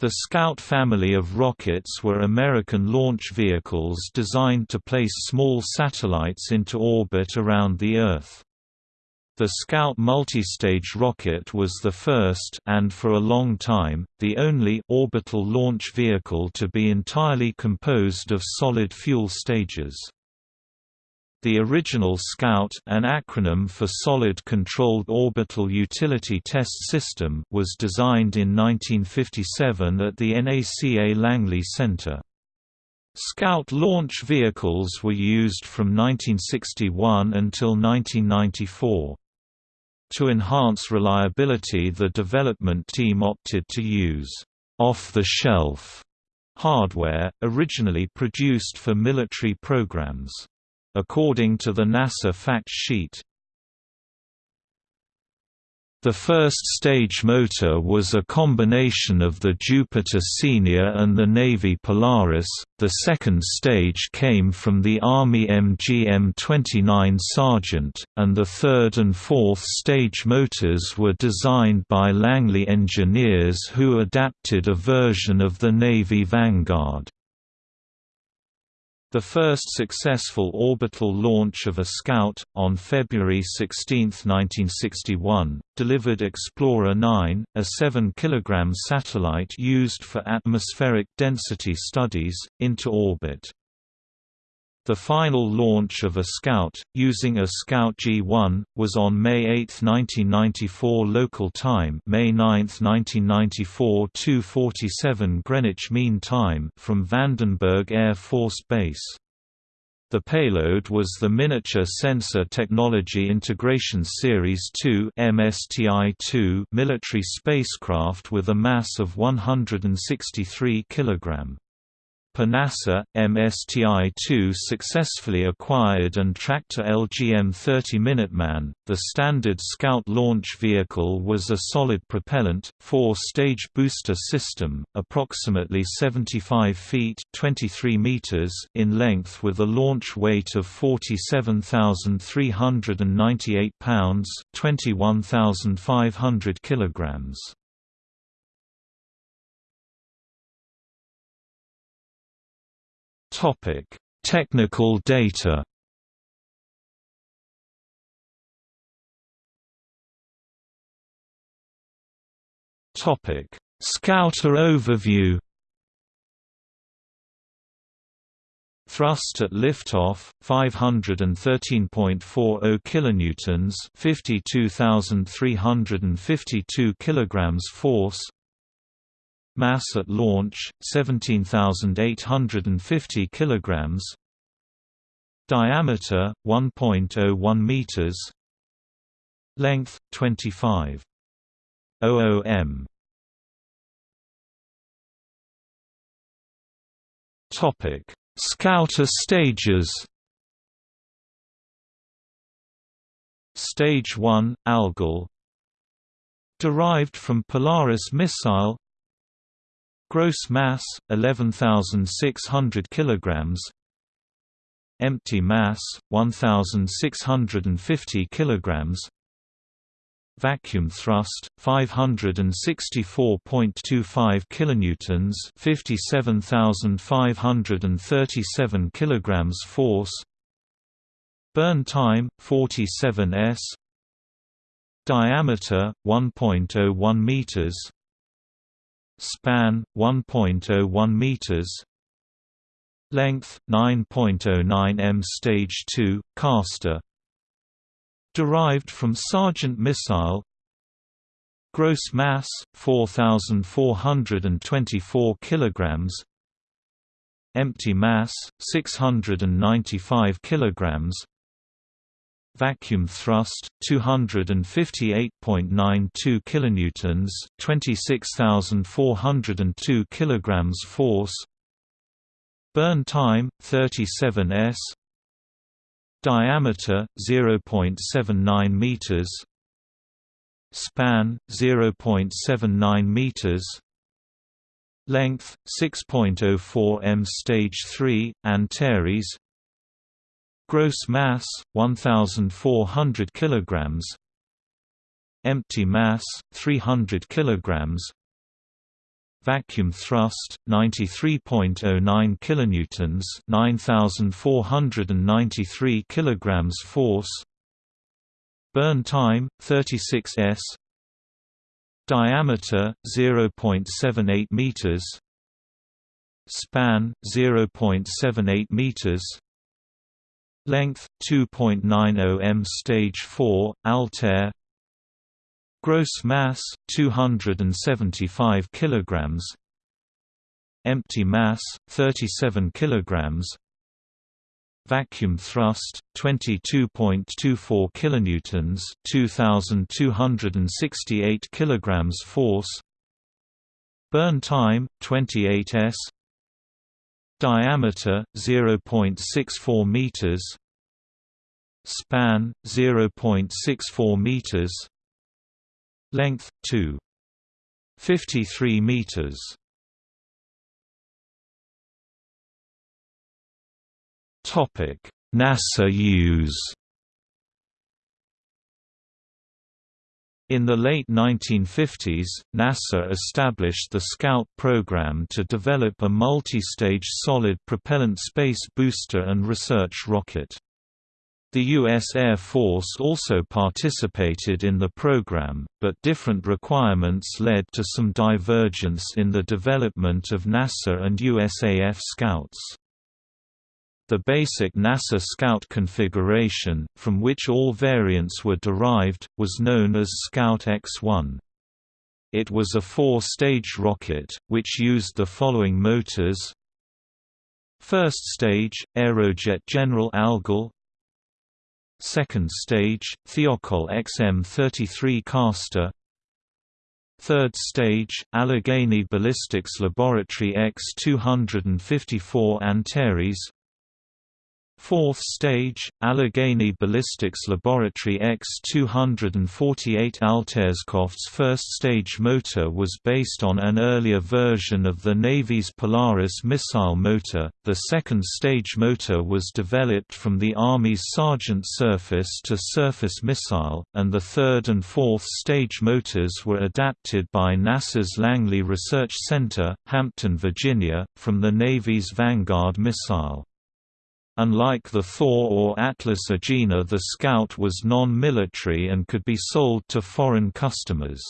The Scout family of rockets were American launch vehicles designed to place small satellites into orbit around the Earth. The Scout multistage rocket was the first and for a long time, the only orbital launch vehicle to be entirely composed of solid fuel stages. The original SCOUT an acronym for Solid Controlled Orbital Utility Test System was designed in 1957 at the NACA Langley Center. Scout launch vehicles were used from 1961 until 1994. To enhance reliability the development team opted to use «off-the-shelf» hardware, originally produced for military programs. According to the NASA fact sheet, the first stage motor was a combination of the Jupiter Senior and the Navy Polaris, the second stage came from the Army MGM-29 Sergeant, and the third and fourth stage motors were designed by Langley engineers who adapted a version of the Navy Vanguard. The first successful orbital launch of a Scout, on February 16, 1961, delivered Explorer 9, a 7 kg satellite used for atmospheric density studies, into orbit. The final launch of a Scout, using a Scout G1, was on May 8, 1994 local time May 9, 1994 2.47 Greenwich Mean Time from Vandenberg Air Force Base. The payload was the Miniature Sensor Technology Integration Series 2 MSTI-2 military spacecraft with a mass of 163 kg. Per NASA, MSTI-2 successfully acquired and tracked a LGM-30 Minuteman. The standard Scout launch vehicle was a solid propellant, four-stage booster system, approximately 75 feet (23 meters) in length with a launch weight of 47,398 pounds (21,500 kilograms). Topic: Technical data. Topic: Scouter overview. Thrust at liftoff 513.40 kilonewtons, 52,352 kilograms force. Mass at launch 17,850 kilograms. Diameter 1.01 meters. Length 25 m. Topic: Scouter stages. Stage 1 Algol derived from Polaris missile Gross mass 11600 kilograms. Empty mass 1650 kilograms. Vacuum thrust 564.25 kilonewtons, 57537 kilograms force. Burn time 47 s. Diameter 1.01 meters span 1.01 meters. Length 9.09 m stage 2 Castor. Derived from Sergeant missile. Gross mass 4424 kilograms. Empty mass 695 kilograms vacuum thrust 258.92 kilonewtons 26402 kilograms force. Burn time 37 s. Diameter 0.79 meters. Span 0.79 meters. Length 6.04 m stage 3 Antares Gross mass 1400 kilograms. Empty mass 300 kilograms. vacuum thrust 93.09 kilonewtons 9493 kilograms force burn time 36 s diameter 0.78 meters span 0.78 meters length 2.90 m stage 4 altair. Gross mass 275 kilograms. Empty mass 37 kilograms. Vacuum thrust 22.24 kilonewtons 2268 kilograms force. Burn time 28 s. Diameter 0.64 meters span 0.64 meters. Length 2 53 meters. Topic. NASA use. In the late 1950s, NASA established the Scout program to develop a multi-stage solid propellant space booster and research rocket. The U.S. Air Force also participated in the program, but different requirements led to some divergence in the development of NASA and USAF Scouts. The basic NASA Scout configuration, from which all variants were derived, was known as Scout X-1. It was a four-stage rocket, which used the following motors First stage, Aerojet General Algol Second stage, Thiokol XM-33 Castor. Third stage, Allegheny Ballistics Laboratory X-254 Antares Fourth stage, Allegheny Ballistics Laboratory X-248 Altair's first-stage motor was based on an earlier version of the Navy's Polaris missile motor. The second-stage motor was developed from the Army's Sergeant surface-to-surface missile, and the third and fourth stage motors were adapted by NASA's Langley Research Center, Hampton, Virginia, from the Navy's Vanguard missile. Unlike the Thor or Atlas Agena the Scout was non-military and could be sold to foreign customers.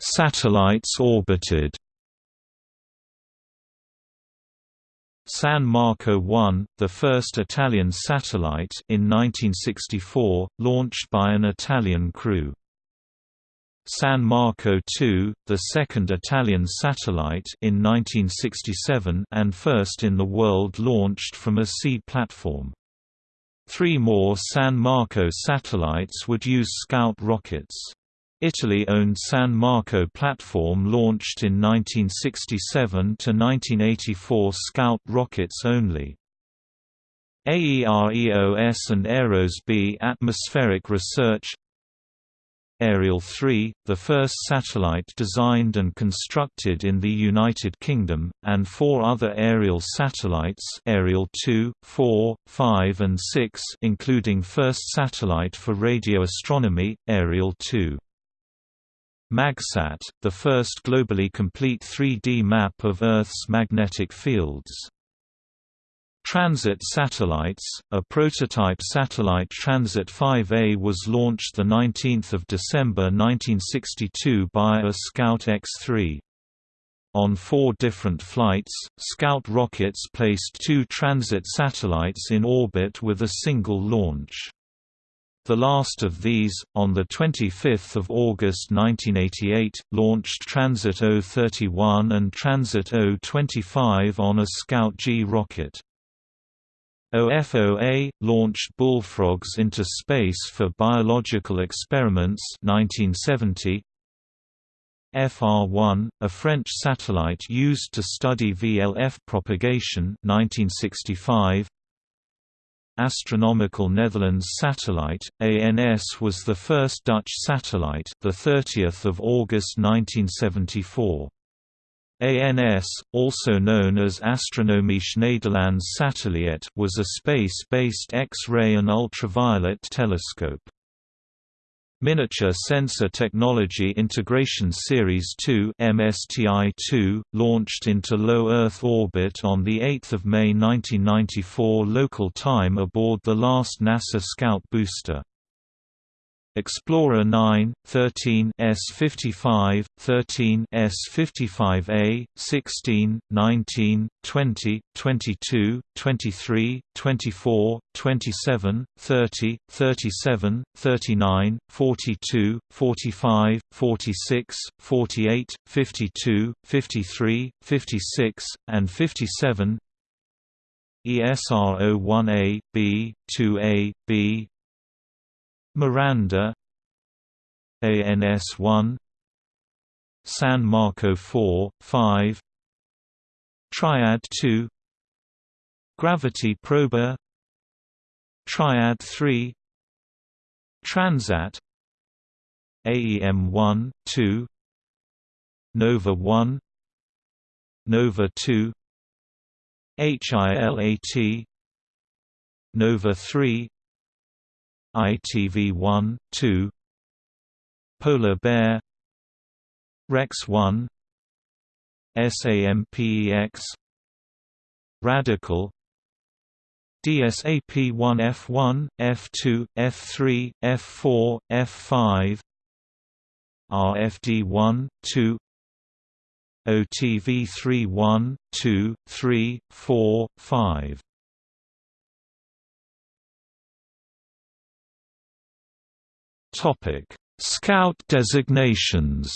Satellites orbited San Marco 1, the first Italian satellite in 1964, launched by an Italian crew. San Marco II, the second Italian satellite in 1967 and first in the world launched from a sea platform. Three more San Marco satellites would use Scout rockets. Italy-owned San Marco platform launched in 1967 to 1984 Scout rockets only. AEROS and AEROS B atmospheric research Ariel 3, the first satellite designed and constructed in the United Kingdom, and four other Ariel satellites Ariel 2, 4, 5 and 6 including first satellite for radio astronomy, Ariel 2. MagSat, the first globally complete 3D map of Earth's magnetic fields. Transit satellites, a prototype satellite Transit 5A was launched 19 December 1962 by a Scout X-3. On four different flights, Scout rockets placed two transit satellites in orbit with a single launch. The last of these, on 25 August 1988, launched Transit O-31 and Transit O-25 on a Scout G rocket. OFOA launched bullfrogs into space for biological experiments 1970. FR1, a French satellite used to study VLF propagation 1965. Astronomical Netherlands satellite ANS was the first Dutch satellite the 30th of August 1974 ANS, also known as Astronomische Nederlands Satelliet was a space-based X-ray and ultraviolet telescope. Miniature Sensor Technology Integration Series 2 MSTI-2, launched into low Earth orbit on 8 May 1994 local time aboard the last NASA Scout booster. Explorer 9, 13 S55, 13 S55A, 16, 19, 20, 22, 23, 24, 27, 30, 37, 39, 42, 45, 46, 48, 52, 53, 56, and 57 ESR01A, B, 2A, B, Miranda ANS1 San Marco 4, 5 Triad 2 Gravity Prober Triad 3 Transat AEM 1, 2 Nova 1 Nova 2 HILAT Nova 3 ITV1, 2 Polar Bear Rex 1 SAMPEX RADCAL DSAP1F1, F2, F3, F4, F5 RFD1, 2 OTV3 1, 2, 3, 4, 5 Topic: Scout designations.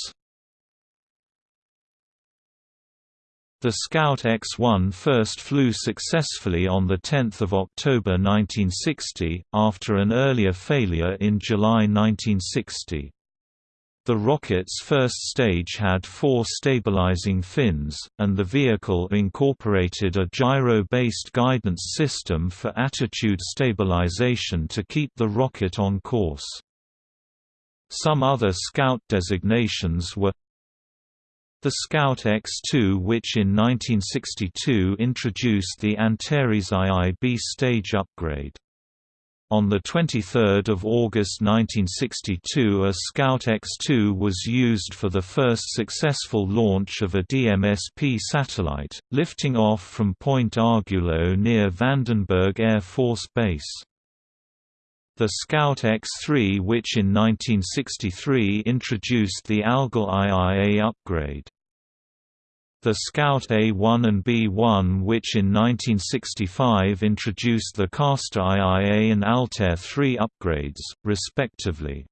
The Scout X-1 first flew successfully on 10 October 1960, after an earlier failure in July 1960. The rocket's first stage had four stabilizing fins, and the vehicle incorporated a gyro-based guidance system for attitude stabilization to keep the rocket on course. Some other Scout designations were the Scout X2 which in 1962 introduced the Antares IIB stage upgrade. On 23 August 1962 a Scout X2 was used for the first successful launch of a DMSP satellite, lifting off from Point Arguello near Vandenberg Air Force Base. The Scout X-3 which in 1963 introduced the Algol IIA upgrade. The Scout A1 and B1 which in 1965 introduced the Castor IIA and Altair 3 upgrades, respectively.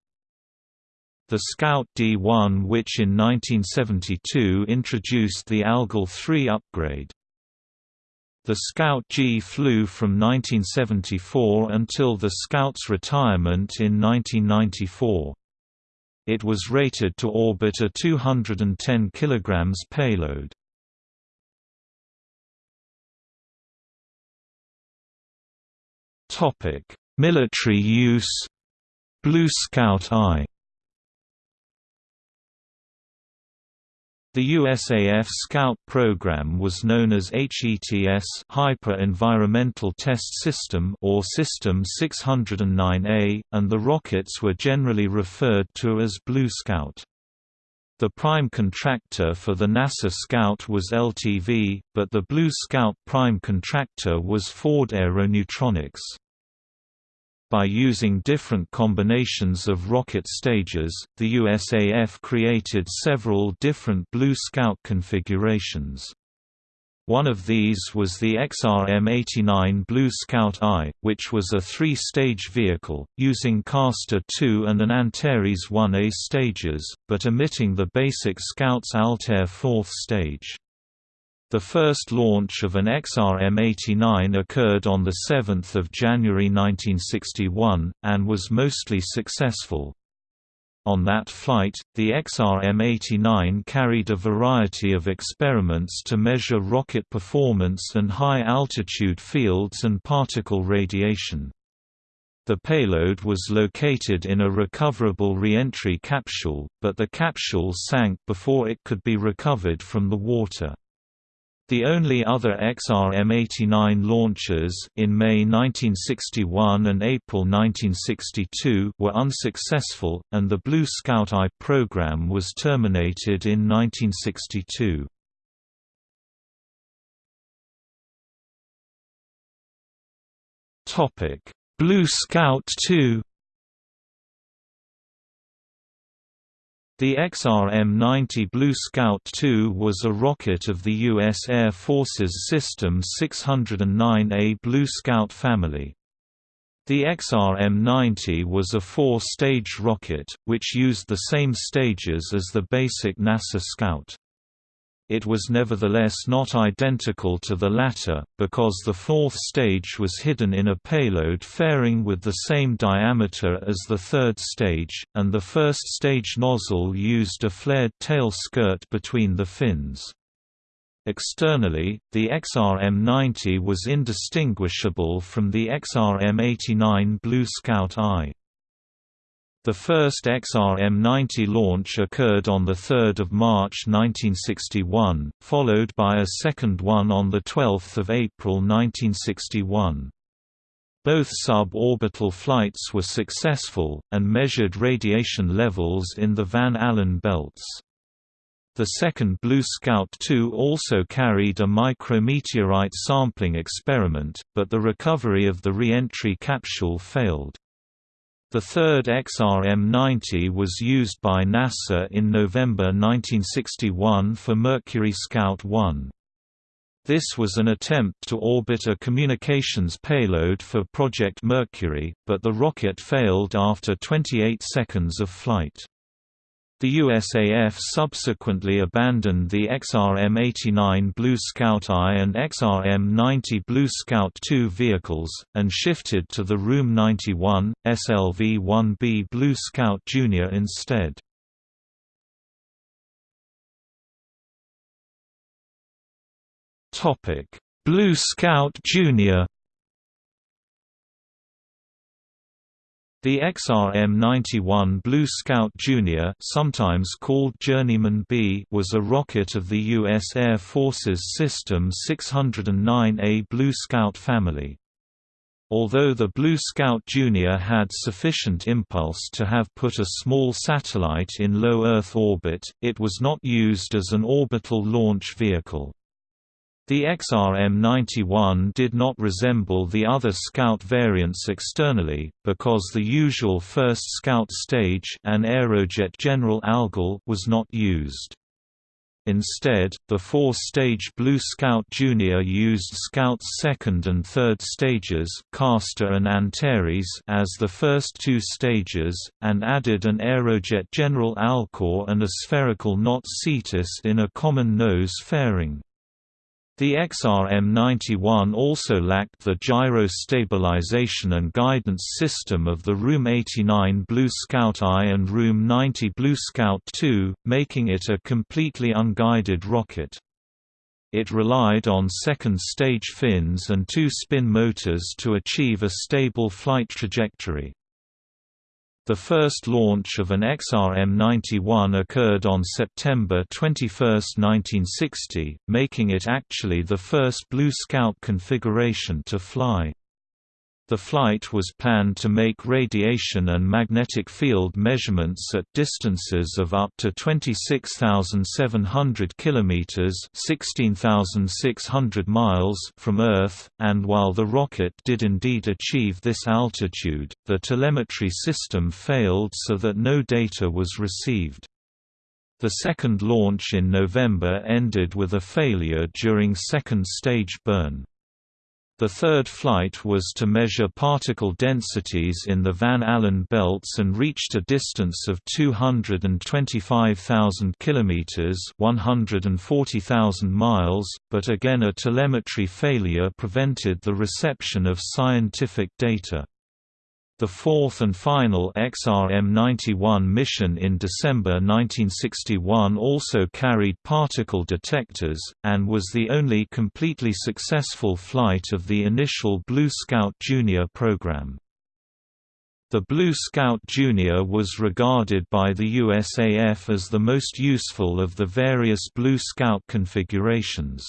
The Scout D1 which in 1972 introduced the Algol 3 upgrade. The Scout G flew from 1974 until the Scout's retirement in 1994. It was rated to orbit a 210 kg payload. Military use Blue Scout I The USAF Scout program was known as HETS Hyper Environmental Test System or System 609A, and the rockets were generally referred to as Blue Scout. The prime contractor for the NASA Scout was LTV, but the Blue Scout prime contractor was Ford Aeronutronics. By using different combinations of rocket stages, the USAF created several different Blue Scout configurations. One of these was the XRM-89 Blue Scout I, which was a three-stage vehicle, using Castor 2 and an Antares 1A stages, but omitting the basic Scout's Altair fourth stage. The first launch of an XRM-89 occurred on 7 January 1961, and was mostly successful. On that flight, the XRM-89 carried a variety of experiments to measure rocket performance and high-altitude fields and particle radiation. The payload was located in a recoverable re-entry capsule, but the capsule sank before it could be recovered from the water. The only other XRM-89 launches in May 1961 and April 1962 were unsuccessful, and the Blue Scout I program was terminated in 1962. Blue Scout II The XRM-90 Blue Scout II was a rocket of the U.S. Air Force's System 609A Blue Scout family. The XRM-90 was a four-stage rocket, which used the same stages as the basic NASA Scout. It was nevertheless not identical to the latter, because the fourth stage was hidden in a payload fairing with the same diameter as the third stage, and the first stage nozzle used a flared tail skirt between the fins. Externally, the XRM-90 was indistinguishable from the XRM-89 Blue Scout I. The first XRM-90 launch occurred on 3 March 1961, followed by a second one on 12 April 1961. Both suborbital flights were successful, and measured radiation levels in the Van Allen belts. The second Blue Scout II also carried a micrometeorite sampling experiment, but the recovery of the re-entry capsule failed. The third XRM-90 was used by NASA in November 1961 for Mercury Scout 1. This was an attempt to orbit a communications payload for Project Mercury, but the rocket failed after 28 seconds of flight. The USAF subsequently abandoned the XRM-89 Blue Scout I and XRM-90 Blue Scout II vehicles, and shifted to the Room 91, SLV-1B Blue Scout Jr. instead. Blue Scout Jr. The XRM-91 Blue Scout Jr. sometimes called Journeyman B was a rocket of the U.S. Air Force's System 609A Blue Scout family. Although the Blue Scout Jr. had sufficient impulse to have put a small satellite in low Earth orbit, it was not used as an orbital launch vehicle. The XRM-91 did not resemble the other Scout variants externally, because the usual first Scout stage an Aerojet General Algol was not used. Instead, the four-stage Blue Scout Junior used Scout's second and third stages Castor and Antares as the first two stages, and added an Aerojet General Alcor and a spherical NOTS Cetus in a common nose fairing. The XRM-91 also lacked the gyro stabilization and guidance system of the Room 89 Blue Scout I and Room 90 Blue Scout II, making it a completely unguided rocket. It relied on second-stage fins and two spin motors to achieve a stable flight trajectory. The first launch of an XRM-91 occurred on September 21, 1960, making it actually the first Blue Scout configuration to fly. The flight was planned to make radiation and magnetic field measurements at distances of up to 26,700 kilometers (16,600 miles) from Earth, and while the rocket did indeed achieve this altitude, the telemetry system failed so that no data was received. The second launch in November ended with a failure during second stage burn. The third flight was to measure particle densities in the Van Allen belts and reached a distance of 225,000 kilometers, 140,000 miles, but again a telemetry failure prevented the reception of scientific data. The fourth and final XRM-91 mission in December 1961 also carried particle detectors, and was the only completely successful flight of the initial Blue Scout Junior program. The Blue Scout Junior was regarded by the USAF as the most useful of the various Blue Scout configurations.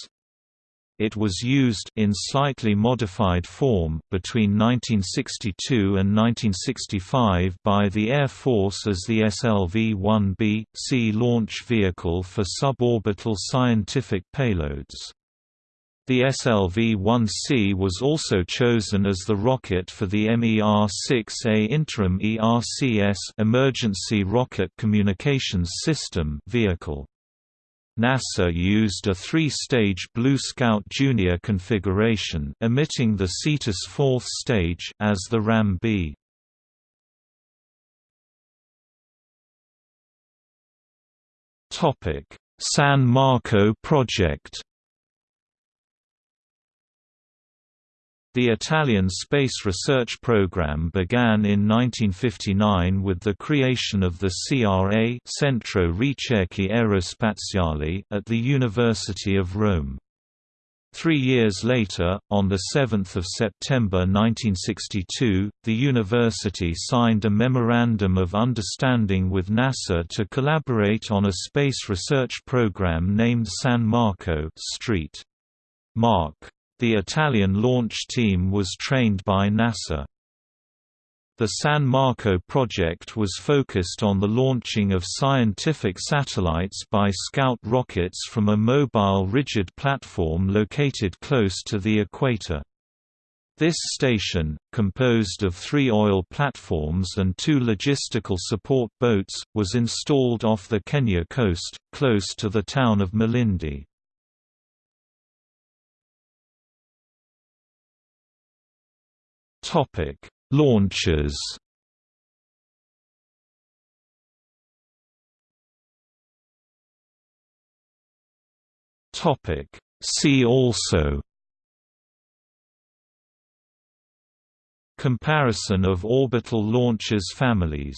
It was used in slightly modified form between 1962 and 1965 by the Air Force as the SLV-1B, C launch vehicle for suborbital scientific payloads. The SLV-1C was also chosen as the rocket for the MER-6A interim ERCS Emergency Rocket Communications System vehicle. NASA used a three-stage Blue Scout Junior configuration emitting the Cetus fourth stage as the RAM-B. San Marco project The Italian space research program began in 1959 with the creation of the CRA Centro Ricerche Aerospaziali at the University of Rome. Three years later, on 7 September 1962, the university signed a Memorandum of Understanding with NASA to collaborate on a space research program named San Marco Street. Mark the Italian launch team was trained by NASA. The San Marco project was focused on the launching of scientific satellites by Scout rockets from a mobile rigid platform located close to the equator. This station, composed of three oil platforms and two logistical support boats, was installed off the Kenya coast, close to the town of Malindi. Topic: Launches. Topic: See also. Comparison of orbital launchers families